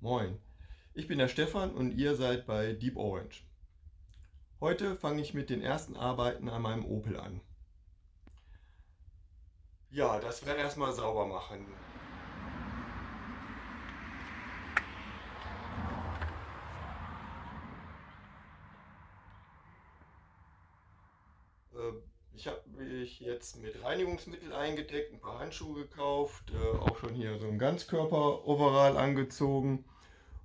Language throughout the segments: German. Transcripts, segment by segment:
Moin, ich bin der Stefan und ihr seid bei Deep Orange. Heute fange ich mit den ersten Arbeiten an meinem Opel an. Ja, das Rad erstmal sauber machen. Äh, ich habe mich jetzt mit Reinigungsmittel eingedeckt, ein paar Handschuhe gekauft, äh, auch schon hier so ein Ganzkörper-Overall angezogen.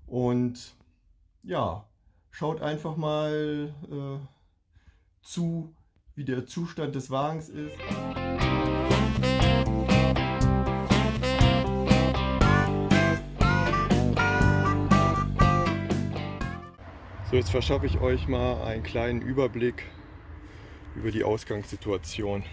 Und ja, schaut einfach mal äh, zu, wie der Zustand des Wagens ist. So, jetzt verschaffe ich euch mal einen kleinen Überblick über die Ausgangssituation.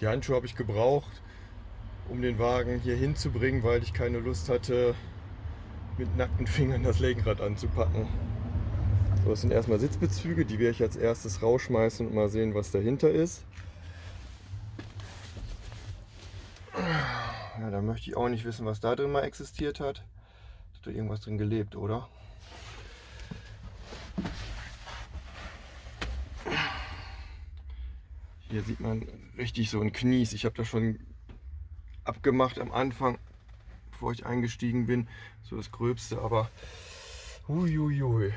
Die Handschuhe habe ich gebraucht, um den Wagen hier hinzubringen, weil ich keine Lust hatte, mit nackten Fingern das Lenkrad anzupacken. Das sind erstmal Sitzbezüge, die werde ich als erstes rausschmeißen und mal sehen, was dahinter ist. Ja, da möchte ich auch nicht wissen, was da drin mal existiert hat. Hat da irgendwas drin gelebt, oder? Hier sieht man richtig so ein Knies. Ich habe das schon abgemacht am Anfang, bevor ich eingestiegen bin. So das Gröbste, aber huiuiui.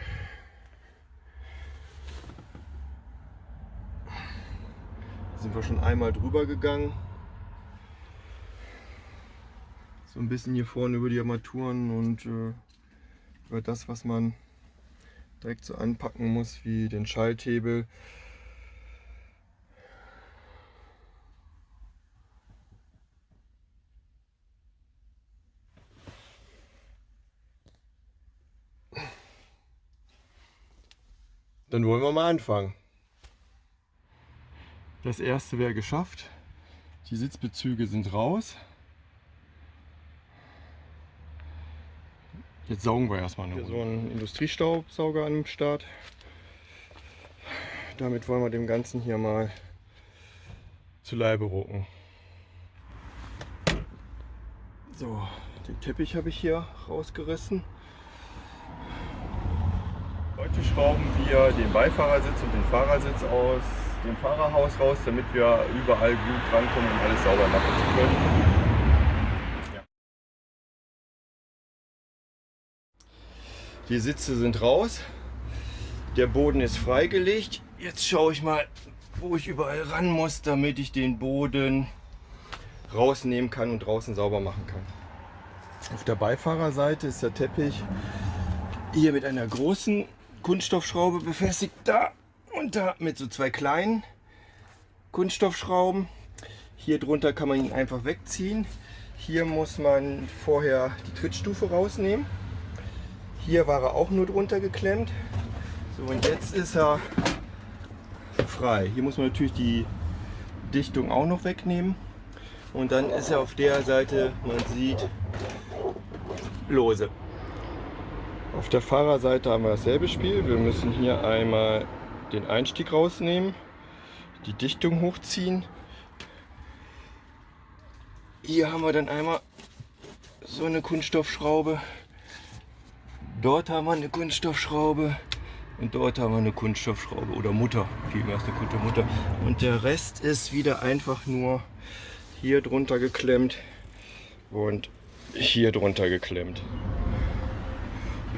Sind wir schon einmal drüber gegangen. So ein bisschen hier vorne über die Armaturen und äh, über das, was man direkt so anpacken muss, wie den Schalthebel. Dann wollen wir mal anfangen. Das erste wäre geschafft. Die Sitzbezüge sind raus. Jetzt saugen wir erstmal eine Runde. So ein Industriestaubsauger an dem Start. Damit wollen wir dem Ganzen hier mal zu Leibe rucken. So, den Teppich habe ich hier rausgerissen. Heute schrauben wir den Beifahrersitz und den Fahrersitz aus dem Fahrerhaus raus, damit wir überall gut drankommen und alles sauber machen zu können. Die Sitze sind raus, der Boden ist freigelegt. Jetzt schaue ich mal, wo ich überall ran muss, damit ich den Boden rausnehmen kann und draußen sauber machen kann. Auf der Beifahrerseite ist der Teppich hier mit einer großen Kunststoffschraube befestigt. Da und da mit so zwei kleinen Kunststoffschrauben. Hier drunter kann man ihn einfach wegziehen. Hier muss man vorher die Trittstufe rausnehmen. Hier war er auch nur drunter geklemmt. So und jetzt ist er frei. Hier muss man natürlich die Dichtung auch noch wegnehmen. Und dann ist er auf der Seite, man sieht, lose. Auf der Fahrerseite haben wir dasselbe Spiel. Wir müssen hier einmal den Einstieg rausnehmen, die Dichtung hochziehen. Hier haben wir dann einmal so eine Kunststoffschraube. Dort haben wir eine Kunststoffschraube und dort haben wir eine Kunststoffschraube oder Mutter, vielmehr ist eine gute Mutter. Und der Rest ist wieder einfach nur hier drunter geklemmt und hier drunter geklemmt.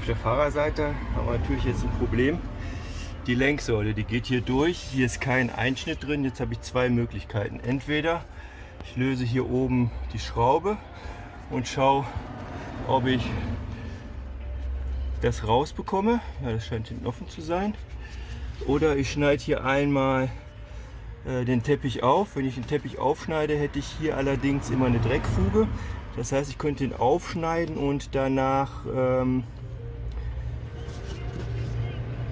Auf der Fahrerseite haben wir natürlich jetzt ein Problem die Lenksäule, die geht hier durch. Hier ist kein Einschnitt drin. Jetzt habe ich zwei Möglichkeiten. Entweder ich löse hier oben die Schraube und schaue, ob ich das rausbekomme. Ja, das scheint hinten offen zu sein. Oder ich schneide hier einmal äh, den Teppich auf. Wenn ich den Teppich aufschneide, hätte ich hier allerdings immer eine Dreckfuge. Das heißt, ich könnte ihn aufschneiden und danach ähm,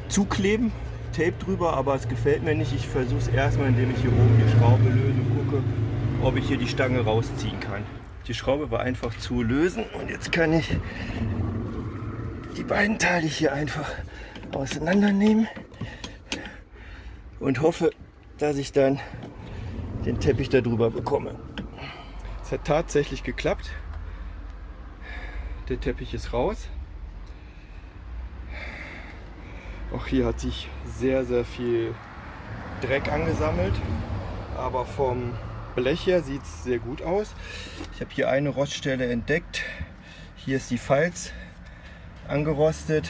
zukleben, Tape drüber, aber es gefällt mir nicht. Ich versuche es erstmal, indem ich hier oben die Schraube löse und gucke, ob ich hier die Stange rausziehen kann. Die Schraube war einfach zu lösen und jetzt kann ich die beiden Teile hier einfach auseinandernehmen und hoffe, dass ich dann den Teppich darüber bekomme. Es hat tatsächlich geklappt. Der Teppich ist raus. Auch hier hat sich sehr, sehr viel Dreck angesammelt. Aber vom Blech her sieht es sehr gut aus. Ich habe hier eine Roststelle entdeckt. Hier ist die Falz angerostet.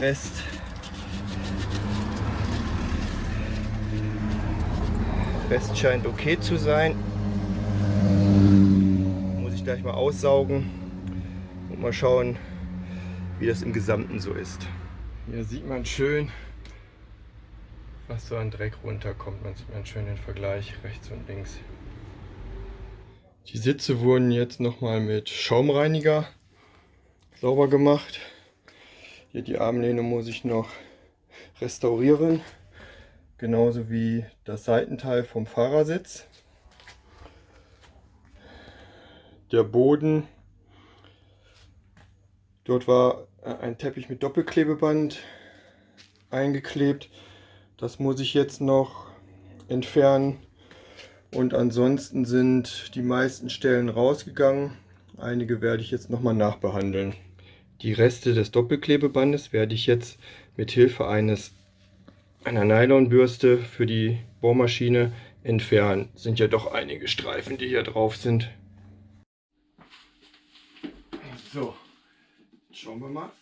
Rest Rest scheint okay zu sein. Muss ich gleich mal aussaugen und mal schauen, wie das im Gesamten so ist. Hier sieht man schön, was so an Dreck runterkommt. Man sieht man schön den Vergleich rechts und links. Die Sitze wurden jetzt nochmal mit Schaumreiniger sauber gemacht. Hier die Armlehne muss ich noch restaurieren. Genauso wie das Seitenteil vom Fahrersitz. Der Boden. Dort war ein Teppich mit Doppelklebeband eingeklebt. Das muss ich jetzt noch entfernen. Und ansonsten sind die meisten Stellen rausgegangen. Einige werde ich jetzt nochmal nachbehandeln. Die Reste des Doppelklebebandes werde ich jetzt mit Hilfe eines einer Nylonbürste für die Bohrmaschine entfernen. Sind ja doch einige Streifen, die hier drauf sind. So, schauen wir mal,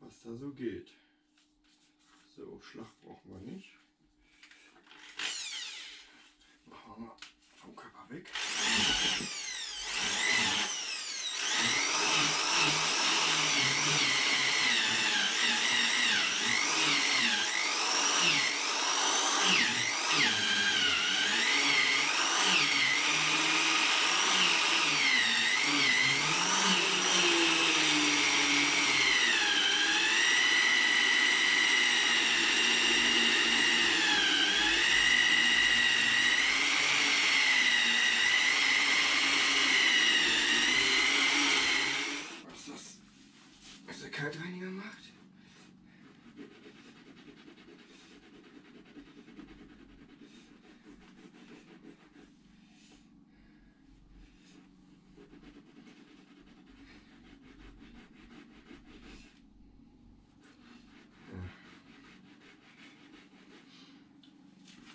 was da so geht. So, Schlag brauchen wir nicht. Machen wir mal vom Körper weg. Kaltreiniger macht.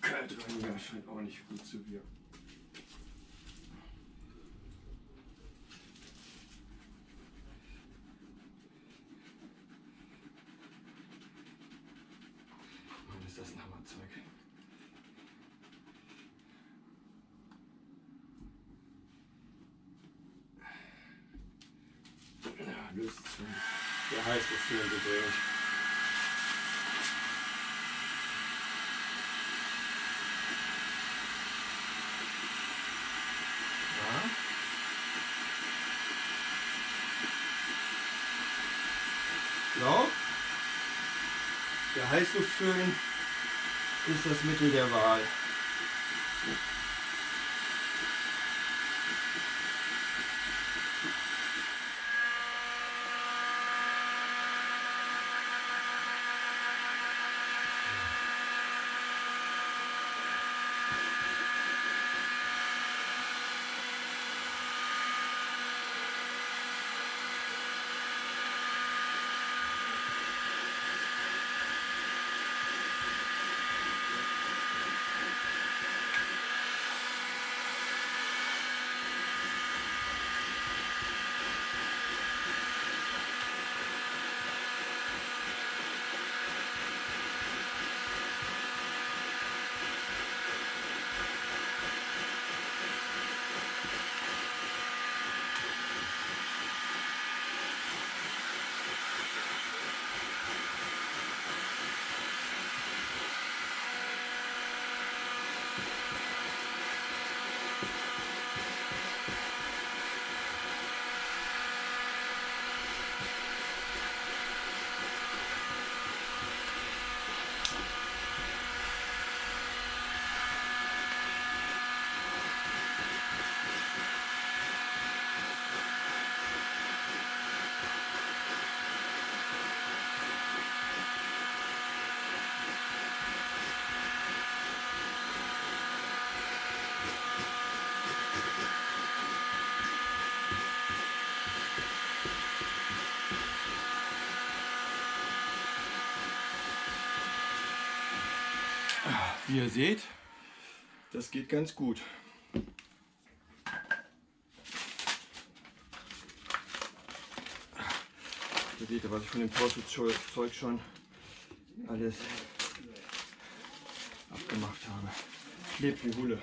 Kaltreiniger scheint auch nicht gut zu wirken. ist das ein Hammerzeug. Löst zu. Der heiß wird schön gedreht. Ja. Der Heißluftföhn ist das Mittel der Wahl. Wie ihr seht, das geht ganz gut. Hier seht ihr, was ich von dem Tauschzeug schon alles abgemacht habe. Klebt wie Hulle.